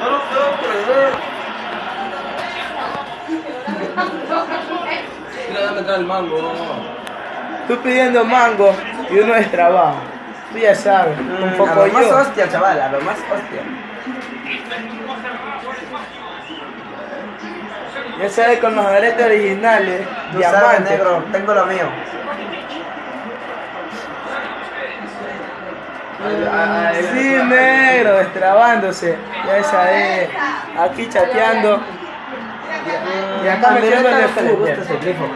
No lo puedo creer. Mira, dame el mango. Tú pidiendo mango y uno es trabajo. Tú ya sabes, un Mm, a poco más hostia, chaval, a lo más hostia. Ya sabes, con los aretes originales, Tú sabes, diamantes. negro, tengo lo mío. Sí, negro, destrabándose. Ya sabes, aquí chateando. Y acá es el grifo.